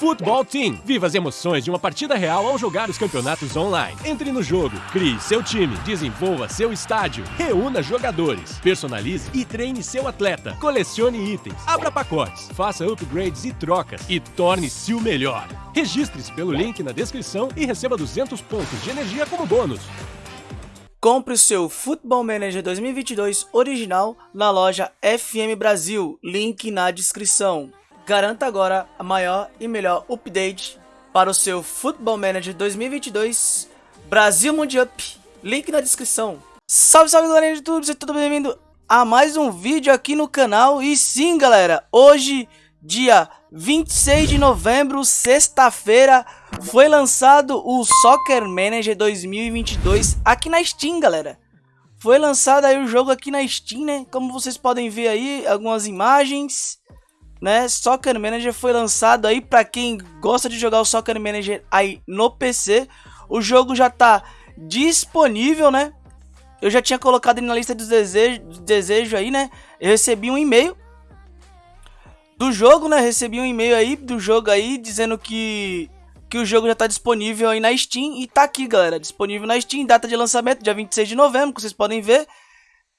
Futebol Team. Viva as emoções de uma partida real ao jogar os campeonatos online. Entre no jogo, crie seu time, desenvolva seu estádio, reúna jogadores, personalize e treine seu atleta, colecione itens, abra pacotes, faça upgrades e trocas e torne-se o melhor. Registre-se pelo link na descrição e receba 200 pontos de energia como bônus. Compre o seu Football Manager 2022 original na loja FM Brasil, link na descrição. Garanta agora a maior e melhor update para o seu Football Manager 2022 Brasil Mundial. Link na descrição. Salve, salve galera do YouTube, seja tudo bem-vindo a mais um vídeo aqui no canal. E sim, galera, hoje, dia 26 de novembro, sexta-feira, foi lançado o Soccer Manager 2022 aqui na Steam, galera. Foi lançado aí o jogo aqui na Steam, né? Como vocês podem ver aí, algumas imagens né? Soccer Manager foi lançado aí para quem gosta de jogar o Soccer Manager aí no PC. O jogo já tá disponível, né? Eu já tinha colocado ele na lista dos desejos, desejo aí, né? Eu recebi um e-mail do jogo, né? Recebi um e-mail aí do jogo aí dizendo que que o jogo já tá disponível aí na Steam e tá aqui, galera, disponível na Steam, data de lançamento dia 26 de novembro, que vocês podem ver.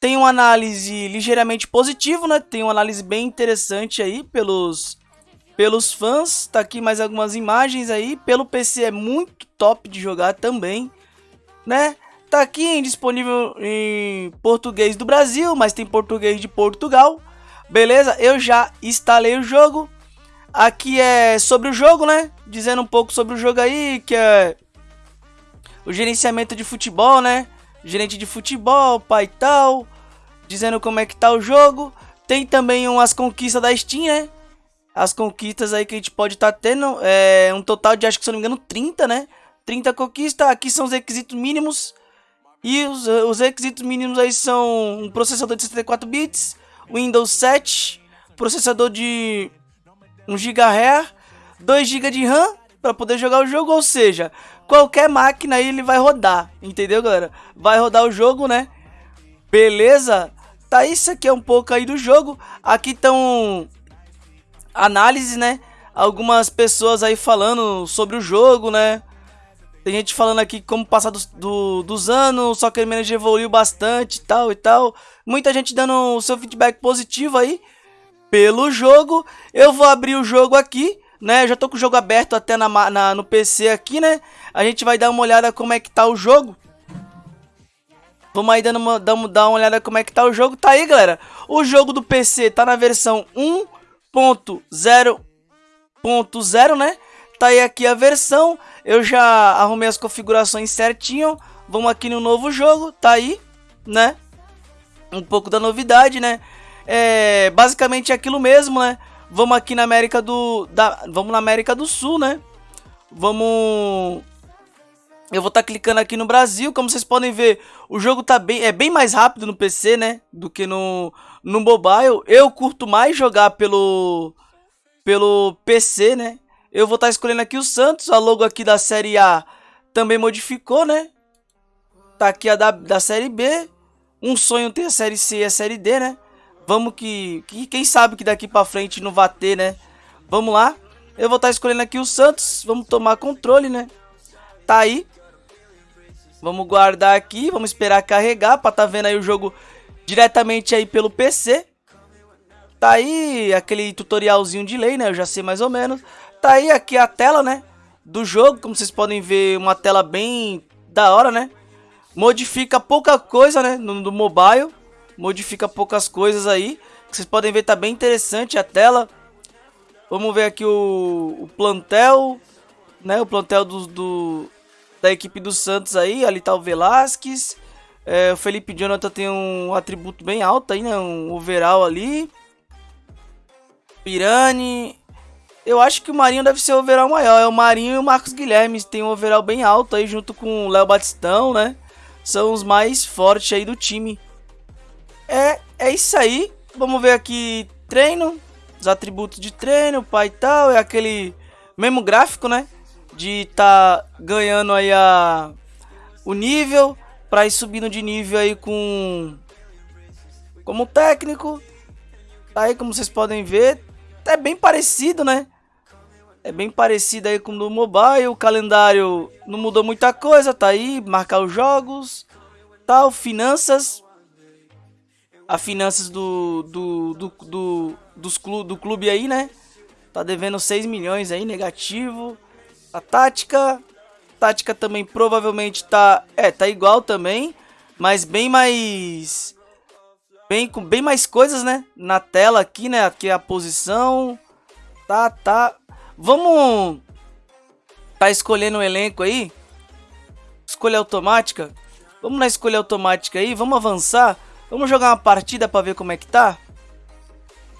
Tem uma análise ligeiramente positiva, né? Tem uma análise bem interessante aí pelos, pelos fãs. Tá aqui mais algumas imagens aí. Pelo PC é muito top de jogar também, né? Tá aqui disponível em português do Brasil, mas tem português de Portugal. Beleza? Eu já instalei o jogo. Aqui é sobre o jogo, né? Dizendo um pouco sobre o jogo aí, que é o gerenciamento de futebol, né? Gerente de futebol, pai e tal dizendo como é que tá o jogo. Tem também umas conquistas da Steam, né? As conquistas aí que a gente pode estar tá tendo. É um total de, acho que se não me engano, 30, né? 30 conquistas. Aqui são os requisitos mínimos. E os, os requisitos mínimos aí são um processador de 64 bits, Windows 7, processador de 1 GHz, 2 GB de RAM para poder jogar o jogo, ou seja, qualquer máquina aí ele vai rodar, entendeu, galera? Vai rodar o jogo, né? Beleza? Tá, isso aqui é um pouco aí do jogo. Aqui estão análise, né? Algumas pessoas aí falando sobre o jogo, né? Tem gente falando aqui como passar do, do, dos anos, o Soccer Manager evoluiu bastante tal e tal. Muita gente dando o seu feedback positivo aí pelo jogo. Eu vou abrir o jogo aqui, né? Eu já tô com o jogo aberto até na, na, no PC aqui, né? A gente vai dar uma olhada como é que tá o jogo. Vamos aí dando uma, dar uma olhada como é que tá o jogo. Tá aí, galera. O jogo do PC tá na versão 1.0.0, né? Tá aí aqui a versão. Eu já arrumei as configurações certinho. Vamos aqui no novo jogo. Tá aí, né? Um pouco da novidade, né? É basicamente aquilo mesmo, né? Vamos aqui na América do... Da, vamos na América do Sul, né? Vamos eu vou estar tá clicando aqui no Brasil, como vocês podem ver, o jogo tá bem, é bem mais rápido no PC, né, do que no, no mobile. Eu curto mais jogar pelo, pelo PC, né. Eu vou estar tá escolhendo aqui o Santos, a logo aqui da Série A também modificou, né. Tá aqui a da, da Série B, um sonho ter a Série C e a Série D, né. Vamos que, que quem sabe que daqui pra frente não vai ter, né. Vamos lá. Eu vou estar tá escolhendo aqui o Santos, vamos tomar controle, né. Tá aí. Vamos guardar aqui, vamos esperar carregar para tá vendo aí o jogo diretamente aí pelo PC. Tá aí aquele tutorialzinho de lei, né? Eu já sei mais ou menos. Tá aí aqui a tela, né? Do jogo, como vocês podem ver, uma tela bem da hora, né? Modifica pouca coisa, né? No, no mobile. Modifica poucas coisas aí. Vocês podem ver, tá bem interessante a tela. Vamos ver aqui o, o plantel, né? O plantel do, do, da equipe do Santos aí. Ali tá o Velasquez. É, o Felipe Jonathan tem um atributo bem alto aí, né? Um overall ali. Pirani. Eu acho que o Marinho deve ser o overall maior. É o Marinho e o Marcos Guilherme. Tem um overall bem alto aí junto com o Léo Batistão, né? São os mais fortes aí do time. É, é isso aí. Vamos ver aqui treino. Os atributos de treino, pai e tal. É aquele mesmo gráfico, né? De tá ganhando aí a, o nível para ir subindo de nível aí com como técnico. Aí como vocês podem ver, é bem parecido, né? É bem parecido aí com o do mobile, o calendário não mudou muita coisa, tá aí, marcar os jogos, tal, finanças. A finanças do, do, do, do, dos clu, do clube aí, né? Tá devendo 6 milhões aí, negativo. A tática, tática também provavelmente tá, é, tá igual também, mas bem mais bem com bem mais coisas, né? Na tela aqui, né? Aqui a posição. Tá, tá. Vamos tá escolhendo o um elenco aí? Escolha automática. Vamos na escolha automática aí, vamos avançar. Vamos jogar uma partida para ver como é que tá.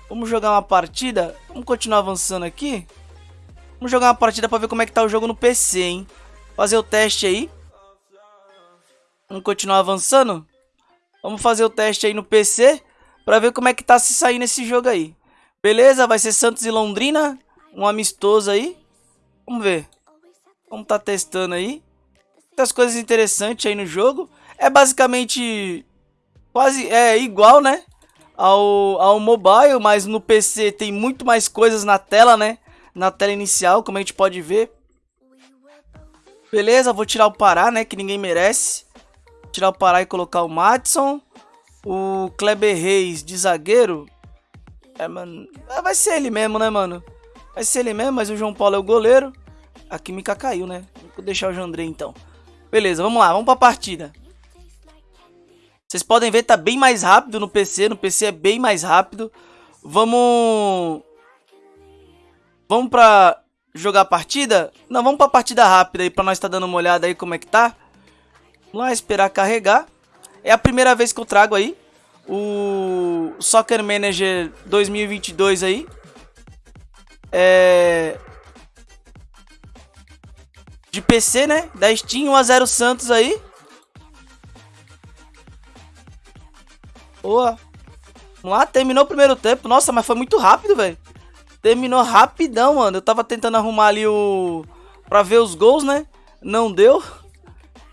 Vamos jogar uma partida. Vamos continuar avançando aqui. Vamos jogar uma partida para ver como é que tá o jogo no PC, hein? Fazer o teste aí. Vamos continuar avançando. Vamos fazer o teste aí no PC para ver como é que tá se sair nesse jogo aí. Beleza? Vai ser Santos e Londrina, um amistoso aí. Vamos ver. Vamos tá testando aí. Muitas coisas interessantes aí no jogo. É basicamente quase é igual, né? Ao, ao mobile, mas no PC tem muito mais coisas na tela, né? Na tela inicial, como a gente pode ver. Beleza, vou tirar o Pará, né? Que ninguém merece tirar o Pará e colocar o Matson. O Kleber Reis de zagueiro. É, mano. É, vai ser ele mesmo, né, mano? Vai ser ele mesmo, mas o João Paulo é o goleiro. A química caiu, né? Vou deixar o Jandrei então. Beleza, vamos lá, vamos pra partida. Vocês podem ver, tá bem mais rápido no PC. No PC é bem mais rápido. Vamos... Vamos pra jogar a partida? Não, vamos pra partida rápida aí, pra nós tá dando uma olhada aí como é que tá. Vamos lá, esperar carregar. É a primeira vez que eu trago aí o Soccer Manager 2022 aí. É... De PC, né? Da Steam 1x0 Santos aí. Boa. Vamos lá, terminou o primeiro tempo. Nossa, mas foi muito rápido, velho. Terminou rapidão, mano. Eu tava tentando arrumar ali o... Pra ver os gols, né? Não deu.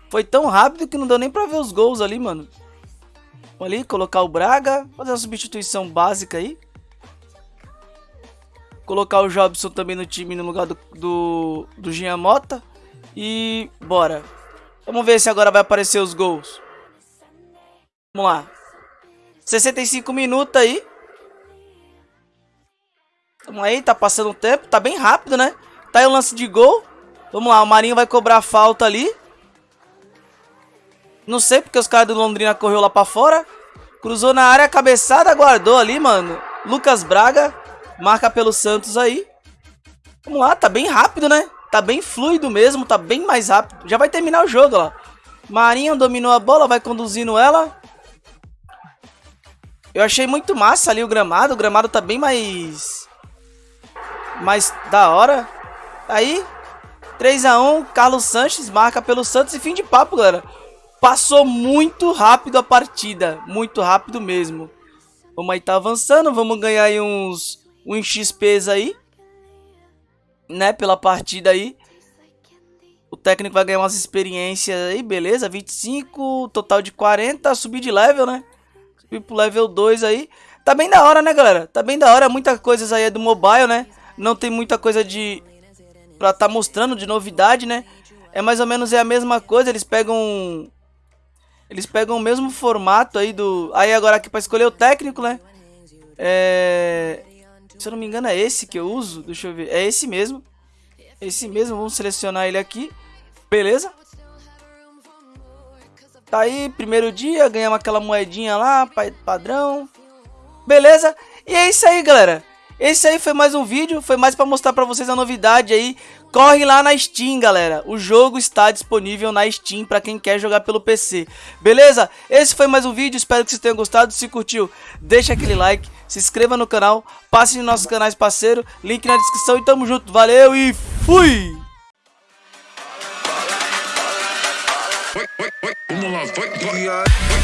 Foi tão rápido que não deu nem pra ver os gols ali, mano. Vamos ali, colocar o Braga. Fazer uma substituição básica aí. Colocar o Jobson também no time no lugar do, do, do Jean Mota. E bora. Vamos ver se agora vai aparecer os gols. Vamos lá. 65 minutos aí. Vamos aí, tá passando o tempo. Tá bem rápido, né? Tá aí o lance de gol. Vamos lá, o Marinho vai cobrar a falta ali. Não sei porque os caras do Londrina correu lá pra fora. Cruzou na área, cabeçada, guardou ali, mano. Lucas Braga marca pelo Santos aí. Vamos lá, tá bem rápido, né? Tá bem fluido mesmo, tá bem mais rápido. Já vai terminar o jogo, ó. Marinho dominou a bola, vai conduzindo ela. Eu achei muito massa ali o gramado. O gramado tá bem mais... Mais da hora. Aí, 3x1, Carlos Sanches marca pelo Santos e fim de papo, galera. Passou muito rápido a partida, muito rápido mesmo. Vamos aí tá avançando, vamos ganhar aí uns, uns XPs aí. Né, pela partida aí. O técnico vai ganhar umas experiências aí, beleza, 25, total de 40, subir de level, né? Subir pro level 2 aí. Tá bem da hora, né, galera? Tá bem da hora, muita coisa aí é do mobile, né? Não tem muita coisa de... Pra tá mostrando de novidade, né? É mais ou menos é a mesma coisa, eles pegam eles pegam o mesmo formato aí do... Aí agora aqui pra escolher o técnico, né? É... Se eu não me engano é esse que eu uso. Deixa eu ver. É esse mesmo. Esse mesmo. Vamos selecionar ele aqui. Beleza. Tá aí, primeiro dia. Ganhamos aquela moedinha lá, padrão. Beleza. E é isso aí, galera. Esse aí foi mais um vídeo, foi mais para mostrar para vocês a novidade aí. Corre lá na Steam, galera. O jogo está disponível na Steam para quem quer jogar pelo PC. Beleza? Esse foi mais um vídeo, espero que vocês tenham gostado. Se curtiu, deixa aquele like, se inscreva no canal, passe nos nossos canais parceiro, link na descrição e tamo junto. Valeu e fui! Vamos lá, vai, vai.